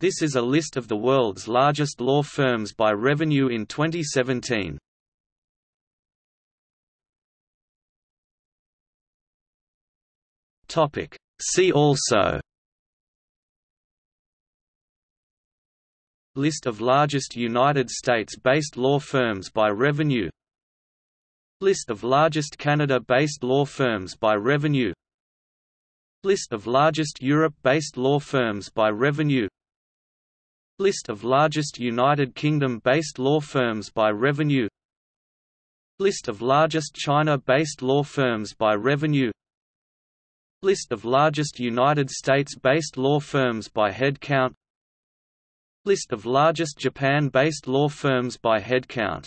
This is a list of the world's largest law firms by revenue in 2017. Topic. See also List of largest United States-based law firms by revenue List of largest Canada-based law firms by revenue List of largest Europe-based law firms by revenue List of largest United Kingdom-based law firms by revenue. List of largest China-based law firms by revenue. List of largest United States-based law firms by headcount. List of largest Japan-based law firms by headcount